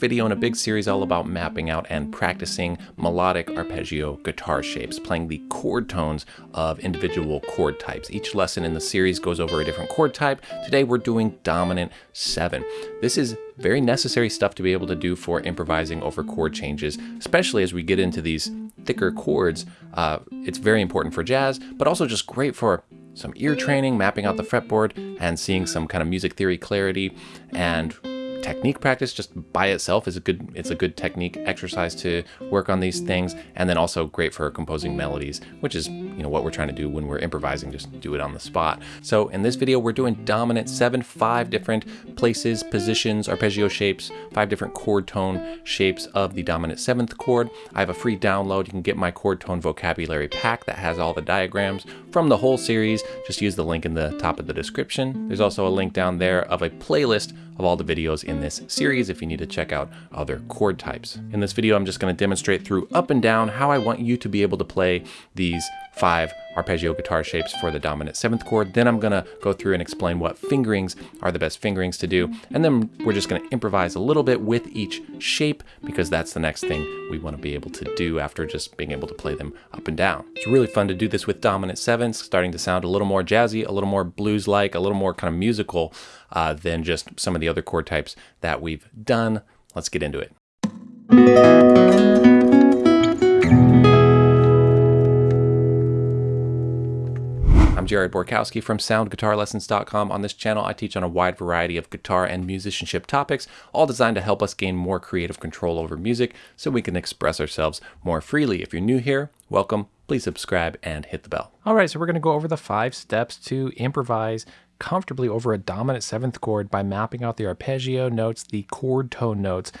video in a big series all about mapping out and practicing melodic arpeggio guitar shapes, playing the chord tones of individual chord types. Each lesson in the series goes over a different chord type. Today we're doing dominant 7. This is very necessary stuff to be able to do for improvising over chord changes, especially as we get into these thicker chords. Uh, it's very important for jazz, but also just great for some ear training, mapping out the fretboard, and seeing some kind of music theory clarity and technique practice just by itself is a good it's a good technique exercise to work on these things. And then also great for composing melodies which is you know what we're trying to do when we're improvising just do it on the spot. So in this video we're doing dominant seven five different places positions arpeggio shapes five different chord tone shapes of the dominant seventh chord. I have a free download. You can get my chord tone vocabulary pack that has all the diagrams from the whole series. Just use the link in the top of the description. There's also a link down there of a playlist of all the videos in this series if you need to check out other chord types. In this video, I'm just going to demonstrate through up and down how I want you to be able to play these five arpeggio guitar shapes for the dominant seventh chord. Then I'm gonna go through and explain what fingerings are the best fingerings to do. And then we're just gonna improvise a little bit with each shape because that's the next thing we wanna be able to do after just being able to play them up and down. It's really fun to do this with dominant sevens, starting to sound a little more jazzy, a little more blues-like, a little more kind of musical uh, than just some of the other chord types that we've done. Let's get into it. Jared Borkowski from SoundGuitarLessons.com. On this channel, I teach on a wide variety of guitar and musicianship topics, all designed to help us gain more creative control over music so we can express ourselves more freely. If you're new here, welcome. Please subscribe and hit the bell. All right, so we're going to go over the five steps to improvise comfortably over a dominant seventh chord by mapping out the arpeggio notes, the chord tone notes,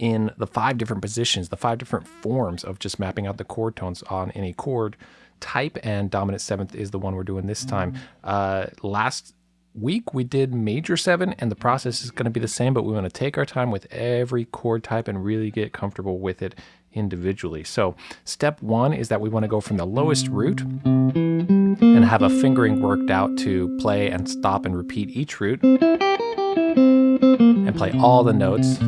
in the five different positions, the five different forms of just mapping out the chord tones on any chord type, and dominant seventh is the one we're doing this time. Uh, last week we did major seven, and the process is going to be the same, but we want to take our time with every chord type and really get comfortable with it individually. So step one is that we want to go from the lowest root and have a fingering worked out to play and stop and repeat each root and play all the notes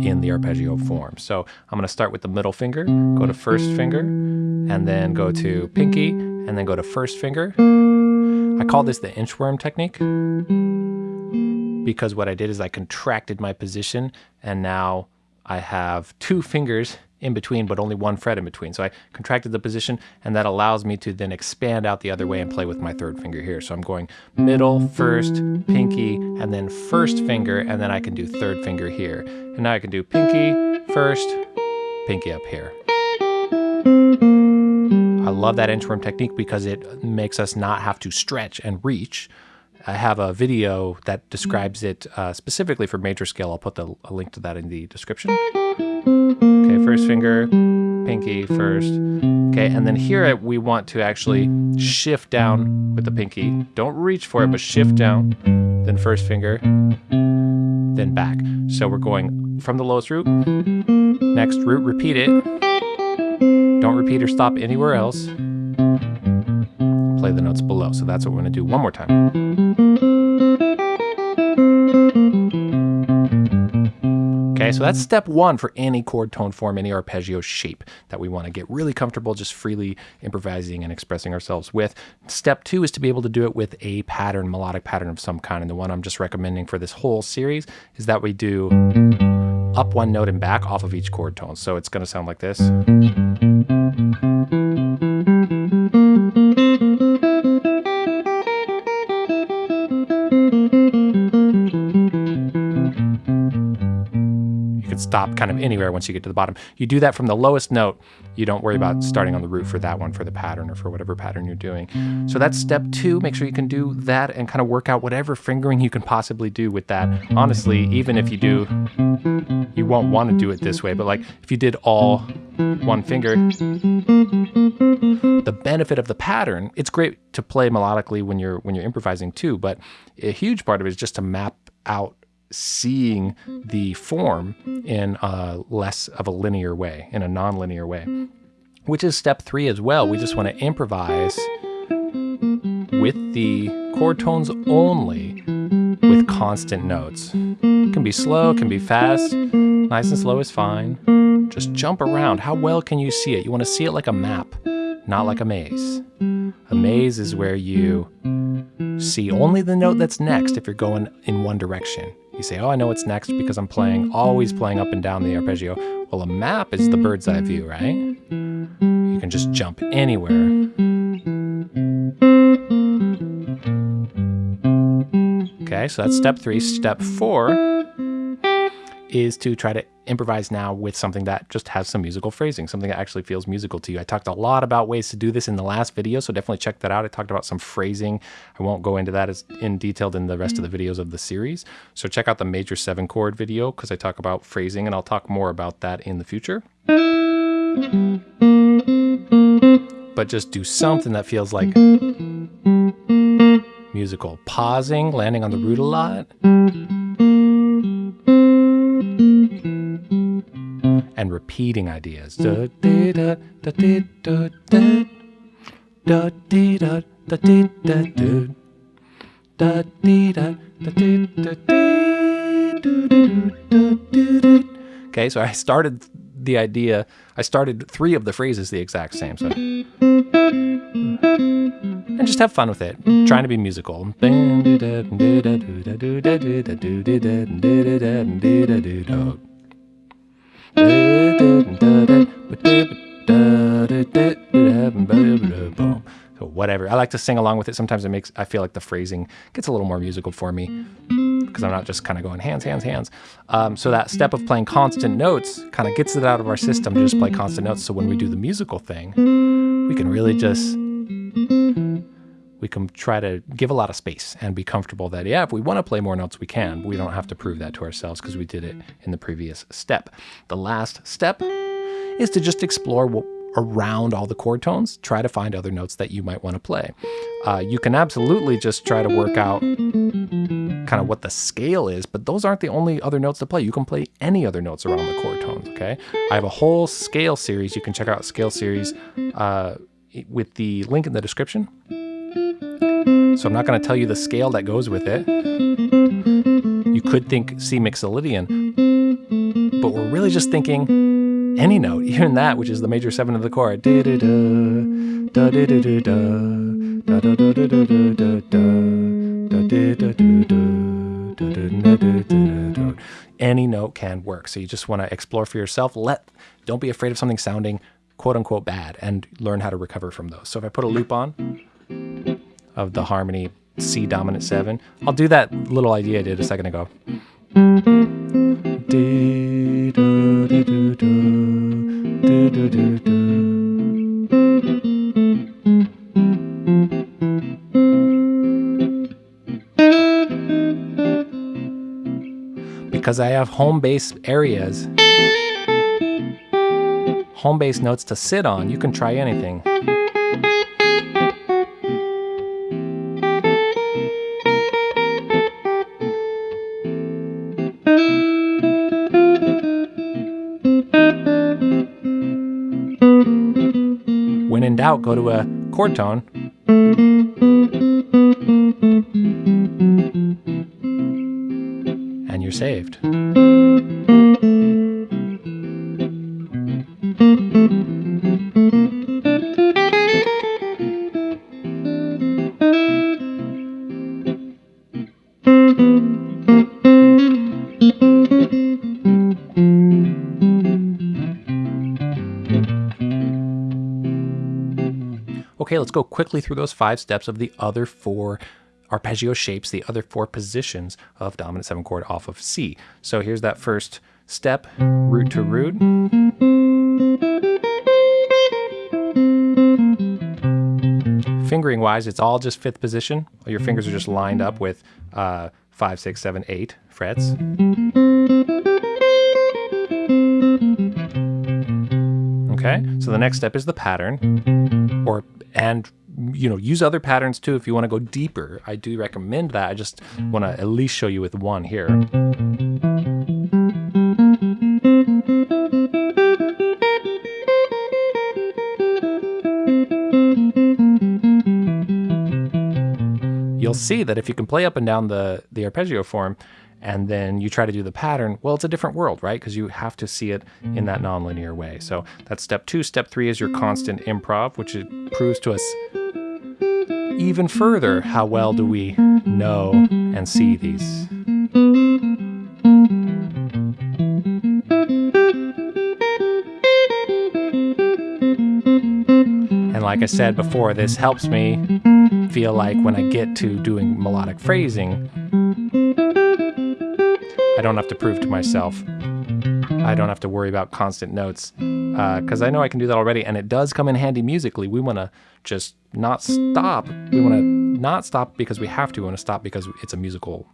in the arpeggio form. So I'm going to start with the middle finger, go to first finger, and then go to pinky, and then go to first finger. I call this the inchworm technique because what I did is I contracted my position and now I have two fingers in between, but only one fret in between. So I contracted the position and that allows me to then expand out the other way and play with my third finger here. So I'm going middle, first, pinky, and then first finger, and then I can do third finger here. And now I can do pinky, first, pinky up here. I love that inchworm technique because it makes us not have to stretch and reach. I have a video that describes it uh, specifically for major scale. I'll put the, a link to that in the description. Okay, first finger, pinky first. Okay, and then here we want to actually shift down with the pinky. Don't reach for it, but shift down, then first finger, then back. So we're going from the lowest root, next root, repeat it, don't repeat or stop anywhere else. Play the notes below. So that's what we're going to do one more time. Okay, so that's mm. step one for any chord tone form, any arpeggio shape that we want to get really comfortable just freely improvising and expressing ourselves with. Step two is to be able to do it with a pattern, melodic pattern of some kind. And the one I'm just recommending for this whole series is that we do up one note and back off of each chord tone. So it's going to sound like this. Kind of anywhere once you get to the bottom. You do that from the lowest note. You don't worry about starting on the root for that one for the pattern or for whatever pattern you're doing. So that's step two. Make sure you can do that and kind of work out whatever fingering you can possibly do with that. Honestly, even if you do, you won't want to do it this way, but like if you did all one finger, the benefit of the pattern, it's great to play melodically when you're when you're improvising too, but a huge part of it is just to map out seeing the form in a less of a linear way, in a non-linear way, which is step three as well. We just want to improvise with the chord tones only with constant notes. It can be slow, it can be fast. Nice and slow is fine. Just jump around. How well can you see it? You want to see it like a map, not like a maze. A maze is where you see only the note that's next if you're going in one direction. You say, oh, I know what's next because I'm playing, always playing up and down the arpeggio. Well, a map is the bird's eye view, right? You can just jump anywhere. Okay, so that's step three. Step four is to try to improvise now with something that just has some musical phrasing, something that actually feels musical to you. I talked a lot about ways to do this in the last video, so definitely check that out. I talked about some phrasing. I won't go into that as in detailed in the rest of the mm-hmm. videos of the series. So check out the major seven chord video because I talk about phrasing and I'll talk more about that in the future. But just do something that feels like musical. Pausing, landing on the root a lot. Repeating ideas. Okay, so I started the idea, I started three of the phrases the exact same. So and just have fun with it, trying to be musical. So whatever. I like to sing along with it. Sometimes it makes I feel like the phrasing gets a little more musical for me because I'm not just kind of going hands, hands, hands. Um, so that step of playing constant notes kind of gets it out of our system to just play constant notes. So when we do the musical thing, we can really just we can try to give a lot of space and be comfortable that yeah if we want to play more notes we can but we don't have to prove that to ourselves because we did it in the previous step. The last step is to just explore what, around all the chord tones try to find other notes that you might want to play. Uh, you can absolutely just try to work out kind of what the scale is but those aren't the only other notes to play. You can play any other notes around the chord tones okay? I have a whole scale series. You can check out scale series uh, with the link in the description. So I'm not going to tell you the scale that goes with it. You could think C Mixolydian, but we're really just thinking any note, even that, which is the major seven of the chord. Any note can work. So you just want to explore for yourself. Let don't be afraid of something sounding quote unquote bad and learn how to recover from those. So if I put a loop on of the harmony C dominant seven, I'll do that little idea I did a second ago. Because I have home base areas home base notes to sit on, you can try anything. Doubt, go to a chord tone. And you're saved. Let's go quickly through those five steps of the other four arpeggio shapes, the other four positions of dominant seven chord off of C. So here's that first step, root to root. Fingering wise, it's all just fifth position. Your fingers are just lined up with uh, five, six, seven, eight frets. Okay, so the next step is the pattern, or and you know use other patterns too if you want to go deeper. I do recommend that. I just want to at least show you with one here. You'll see that if you can play up and down the, the arpeggio form and then you try to do the pattern, well, it's a different world, right? Because you have to see it in that nonlinear way. So that's step two. Step three is your constant improv, which it proves to us even further how well do we know and see these. And like I said before, this helps me feel like when I get to doing melodic phrasing, I don't have to prove to myself. I don't have to worry about constant notes because uh, I know I can do that already, and it does come in handy musically. We want to just not stop. We want to not stop because we have to. We want to stop because it's a musical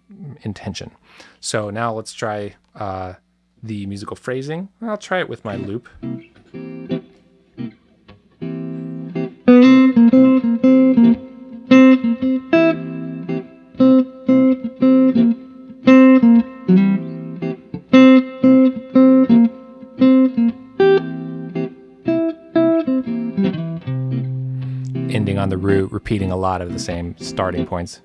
intention. So now let's try uh, the musical phrasing. I'll try it with my loop. Ending on the root, repeating a lot of the same starting points.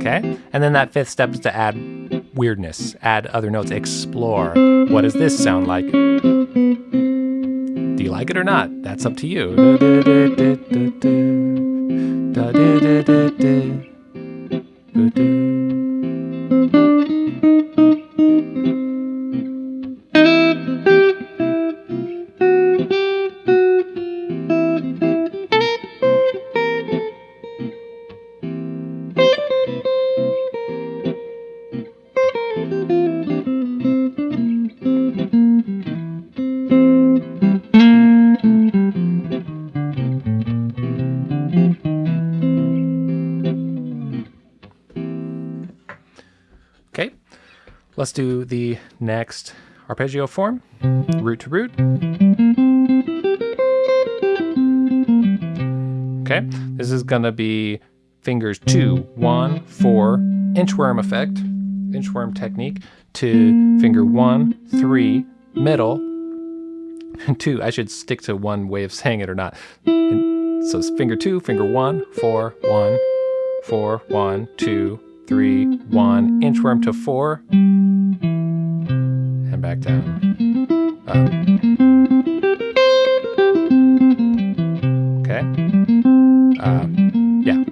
Okay, and then that fifth step is to add weirdness, add other notes, explore. What does this sound like? Like it or not? That's up to you. Let's do the next arpeggio form, root to root. Okay, this is gonna be fingers two, one, four, inchworm effect, inchworm technique, to finger one, three, middle, two. I should stick to one way of saying it or not. And so it's finger two, finger one, four, one, four, one, two, three, one, inchworm to four, and back down. Up. Okay. Uh, yeah.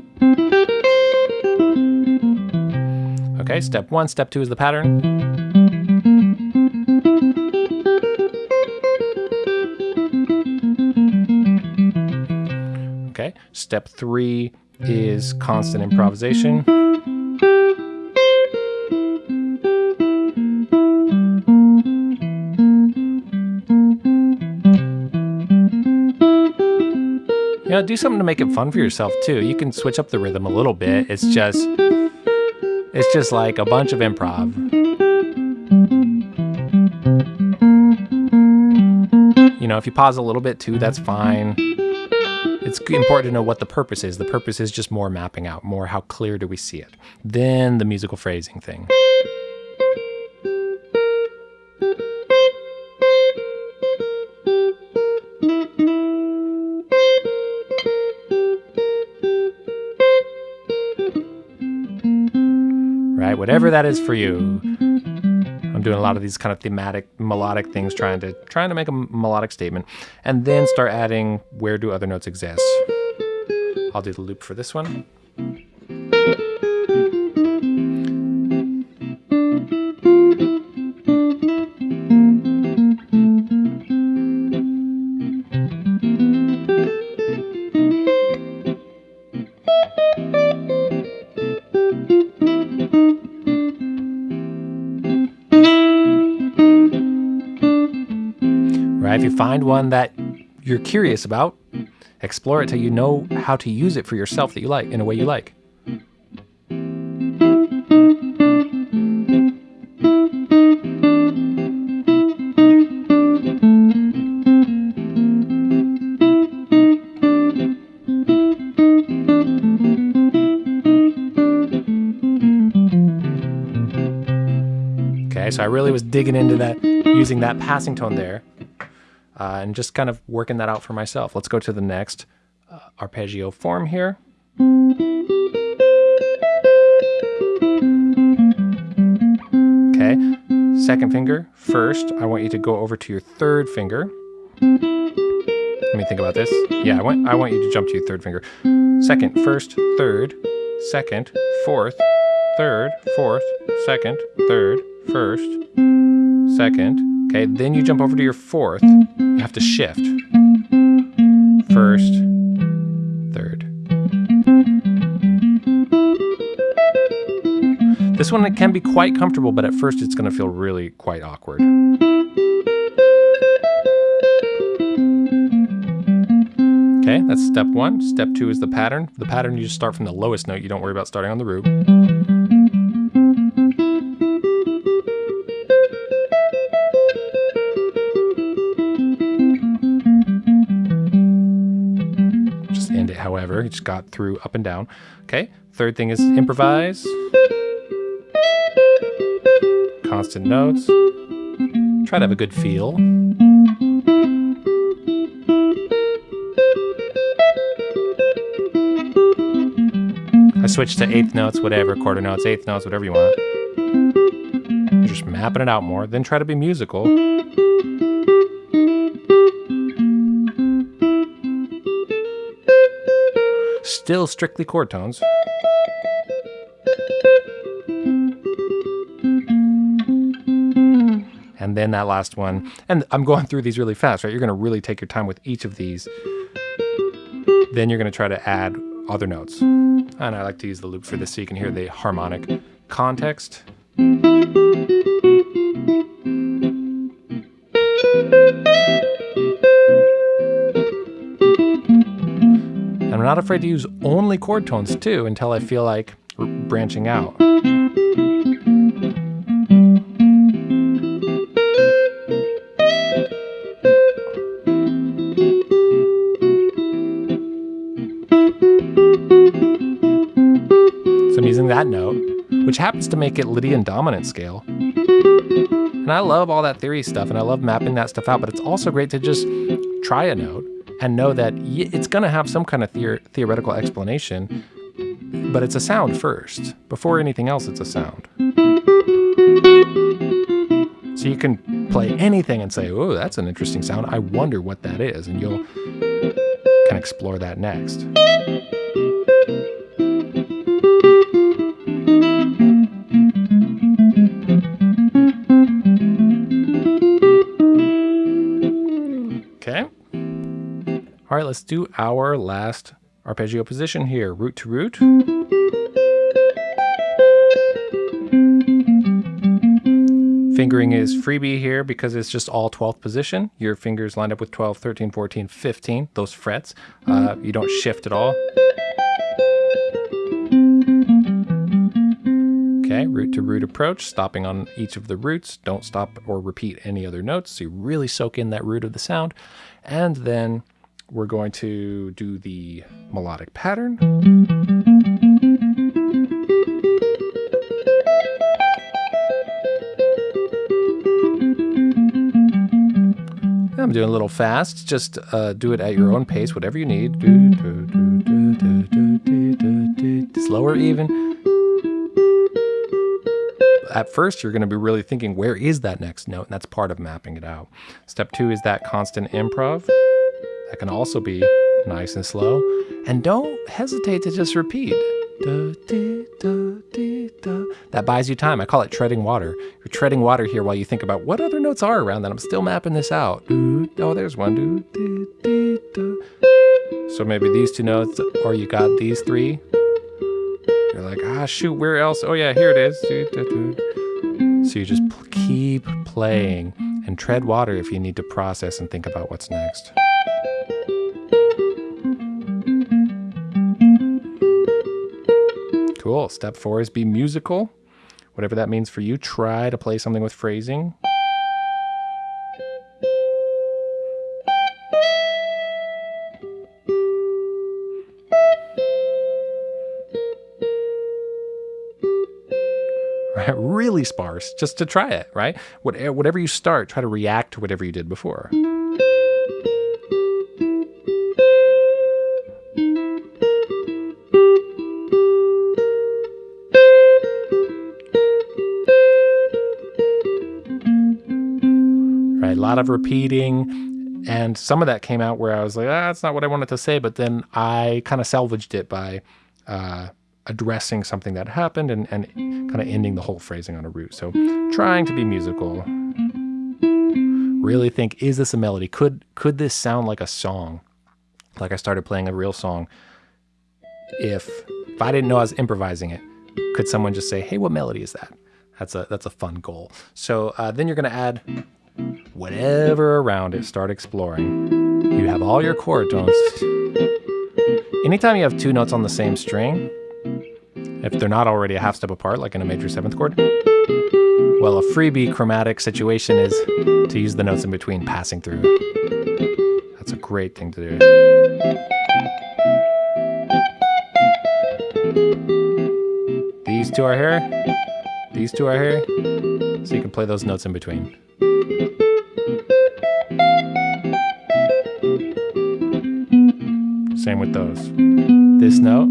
Okay, step one. Step two is the pattern. Okay, step three is constant improvisation. Know, do something to make it fun for yourself too. You can switch up the rhythm a little bit. It's just it's just like a bunch of improv. You know, if you pause a little bit too, that's fine. It's important to know what the purpose is. The purpose is just more mapping out, more how clear do we see it. Then the musical phrasing thing. Whatever that is for you. I'm doing a lot of these kind of thematic, melodic things, trying to trying to make a melodic statement, and then start adding where do other notes exist. I'll do the loop for this one. Find one that you're curious about, explore it till you know how to use it for yourself that you like, in a way you like. Okay, so I really was digging into that, using that passing tone there uh, and just kind of working that out for myself. Let's go to the next uh, arpeggio form here. Okay, second finger. First, I want you to go over to your third finger. Let me think about this. Yeah, I want, I want you to jump to your third finger. Second, first, third, second, fourth, third, fourth, second, third, first, second. Okay, then you jump over to your fourth. You have to shift. First, third. This one can be quite comfortable, but at first it's going to feel really quite awkward. Okay, that's step one. Step two is the pattern. The pattern, you just start from the lowest note. You don't worry about starting on the root. Just got through up and down. Okay, third thing is improvise. Constant notes. Try to have a good feel. I switch to eighth notes, whatever, quarter notes, eighth notes, whatever you want. Just mapping it out more, then try to be musical. Still strictly chord tones. And then that last one, and I'm going through these really fast, right? You're going to really take your time with each of these. Then you're going to try to add other notes. And I like to use the loop for this so you can hear the harmonic context. Not afraid to use only chord tones too until I feel like branching out. So I'm using that note, which happens to make it Lydian dominant scale. And I love all that theory stuff and I love mapping that stuff out, but it's also great to just try a note and know that it's going to have some kind of theor theoretical explanation, but it's a sound first. Before anything else, it's a sound. So you can play anything and say, oh, that's an interesting sound. I wonder what that is. And you'll can explore that next. Let's do our last arpeggio position here, root to root. Fingering is freebie here because it's just all 12th position. Your fingers lined up with 12, 13, 14, 15, those frets. Uh, you don't shift at all. Okay, root to root approach, stopping on each of the roots. Don't stop or repeat any other notes. So you really soak in that root of the sound. And then we're going to do the melodic pattern. I'm doing a little fast. Just uh, do it at your own pace, whatever you need. Slower even. At first, you're going to be really thinking, where is that next note? And that's part of mapping it out. Step two is that constant improv. That can also be nice and slow. And don't hesitate to just repeat. That buys you time. I call it treading water. You're treading water here while you think about what other notes are around that. I'm still mapping this out. Oh, there's one. So maybe these two notes, or you got these three. You're like, ah, shoot, where else? Oh, yeah, here it is. So you just keep playing and tread water if you need to process and think about what's next. Cool. Step four is be musical. Whatever that means for you, try to play something with phrasing. really sparse, just to try it, right? Eh, whatever you start, try to react to whatever you did before. Lot of repeating, and some of that came out where I was like, ah, that's not what I wanted to say, but then I kind of salvaged it by uh, addressing something that happened and, and kind of ending the whole phrasing on a root. So trying to be musical. Really think, is this a melody? Could could this sound like a song? Like I started playing a real song. If if I didn't know I was improvising it, could someone just say, "Hey, what melody is that?" That's a that's a fun goal. So uh, then you're gonna add whatever around it. Start exploring. You have all your chord tones. Anytime you have two notes on the same string, if they're not already a half step apart, like in a major seventh chord. Well, a freebie chromatic situation is to use the notes in between passing through. That's a great thing to do. These two are here. These two are here. So you can play those notes in between. Same with those. This note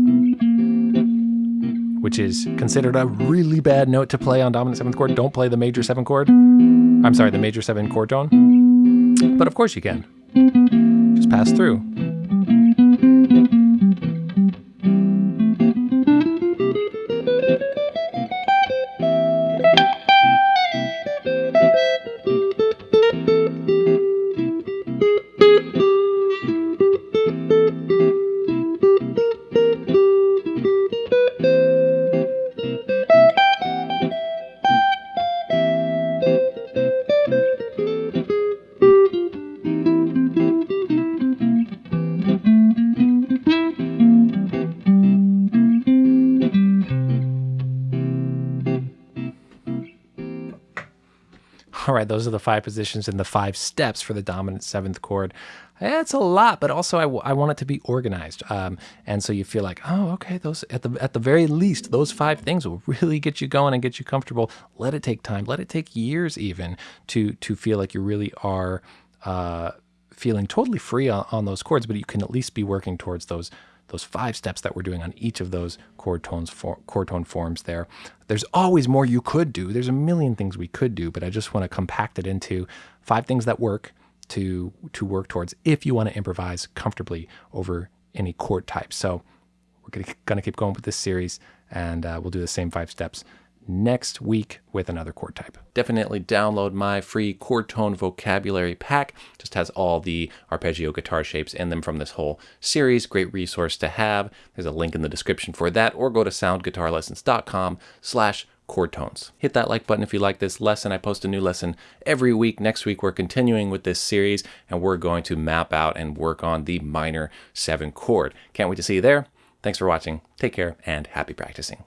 which is considered a really bad note to play on dominant seventh chord. Don't play the major seven chord. I'm sorry, the major seven chord tone. But of course you can. Just pass through. All right, those are the five positions and the five steps for the dominant seventh chord. It's a lot, but also I, I want it to be organized. Um, and so you feel like, oh, okay, those at the at the very least, those five things will really get you going and get you comfortable. Let it take time. Let it take years even to to feel like you really are uh, feeling totally free on, on those chords, but you can at least be working towards those those five steps that we're doing on each of those chord tones for, chord tone forms there. There's always more you could do. There's a million things we could do, but I just want to compact it into five things that work to to work towards if you want to improvise comfortably over any chord type. So we're going to keep going with this series and uh, we'll do the same five steps next week with another chord type. Definitely download my free chord tone vocabulary pack. Just has all the arpeggio guitar shapes in them from this whole series. Great resource to have. There's a link in the description for that or go to soundguitarlessons.com slash chord tones. Hit that like button if you like this lesson. I post a new lesson every week. Next week, we're continuing with this series and we're going to map out and work on the minor seven chord. Can't wait to see you there. Thanks for watching. Take care and happy practicing.